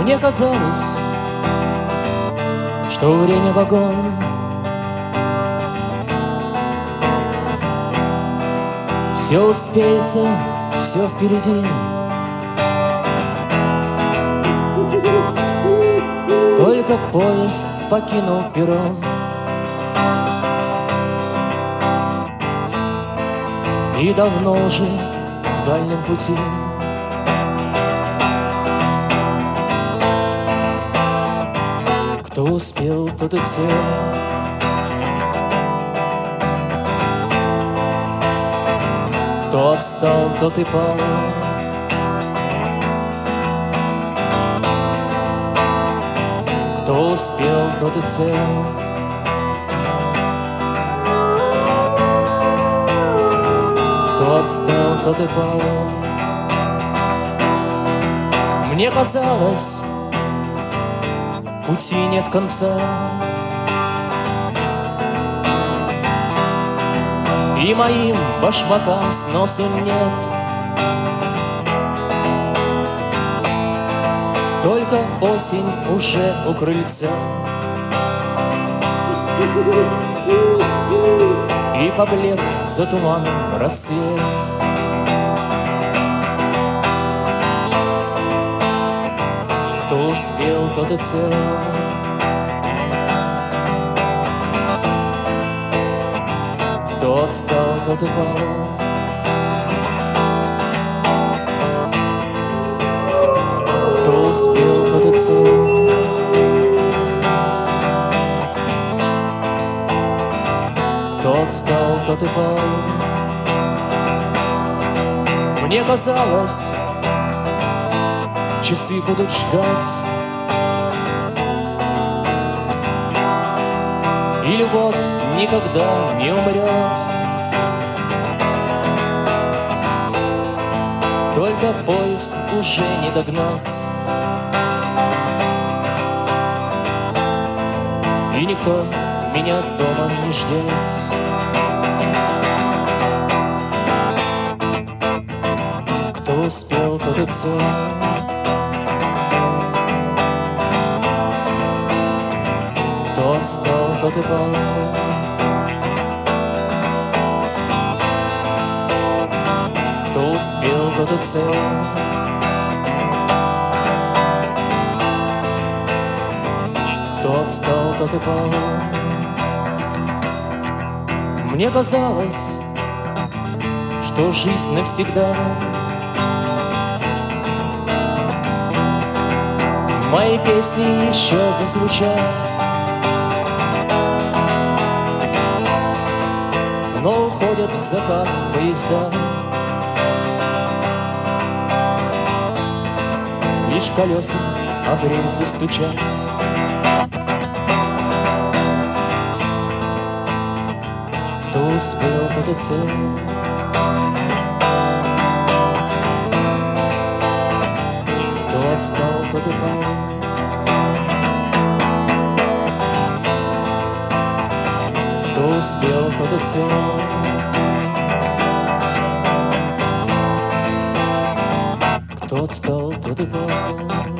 Мне казалось, что время вагон. Все успеется, все впереди. Только поезд покинул перрон И давно уже в дальнем пути Кто успел, тот и цел. Кто отстал, тот и пал. Кто успел, тот и цел. Кто отстал, тот и пал. Мне казалось, пути нет конца. И моим башмакам сносу нет. Только осень уже у крыльца. И поблек за туманом рассвет Кто успел, тот и цел. Кто отстал, тот и пал Кто успел, тот и цел. Кто отстал, тот и пал Мне казалось, часы будут ждать. И любовь никогда не умрет. Только поезд уже не догнать. И никто меня дома не ждет. Кто успел, тот и цел тот и пал Кто успел, тот и цел. Кто отстал, тот и пал. Мне казалось, что жизнь навсегда. Мои песни еще зазвучат Но уходят в закат поезда. Лишь колеса об рельсы стучат. Кто успел, тот и цел. Кто отстал, тот и пал успел, тот и цел. Кто отстал, тот и пал